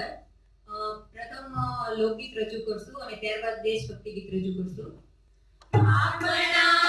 અંદર પ્રથમ લોકગીત રજૂ કરશું અને ત્યારબાદ દેશભક્તિ ગીત રજૂ કરશું. આપણા